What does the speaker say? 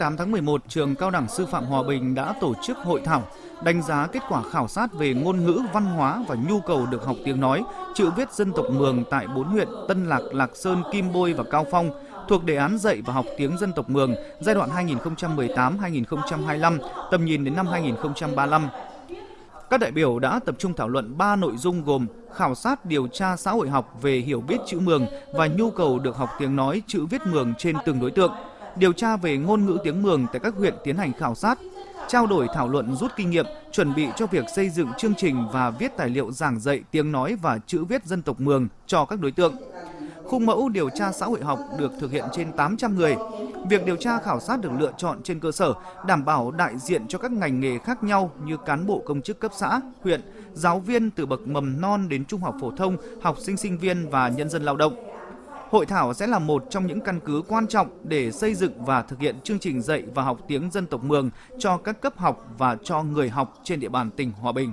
28 tháng 11, trường Cao đẳng Sư phạm Hòa Bình đã tổ chức hội thảo đánh giá kết quả khảo sát về ngôn ngữ, văn hóa và nhu cầu được học tiếng nói, chữ viết dân tộc Mường tại bốn huyện Tân Lạc, Lạc Sơn, Kim Bôi và Cao Phong thuộc đề án dạy và học tiếng dân tộc Mường giai đoạn 2018-2025, tầm nhìn đến năm 2035. Các đại biểu đã tập trung thảo luận 3 nội dung gồm khảo sát điều tra xã hội học về hiểu biết chữ Mường và nhu cầu được học tiếng nói chữ viết Mường trên từng đối tượng, điều tra về ngôn ngữ tiếng Mường tại các huyện tiến hành khảo sát, trao đổi thảo luận rút kinh nghiệm, chuẩn bị cho việc xây dựng chương trình và viết tài liệu giảng dạy tiếng nói và chữ viết dân tộc Mường cho các đối tượng. Khung mẫu điều tra xã hội học được thực hiện trên 800 người. Việc điều tra khảo sát được lựa chọn trên cơ sở đảm bảo đại diện cho các ngành nghề khác nhau như cán bộ công chức cấp xã, huyện, giáo viên từ bậc mầm non đến trung học phổ thông, học sinh sinh viên và nhân dân lao động. Hội thảo sẽ là một trong những căn cứ quan trọng để xây dựng và thực hiện chương trình dạy và học tiếng dân tộc Mường cho các cấp học và cho người học trên địa bàn tỉnh Hòa Bình.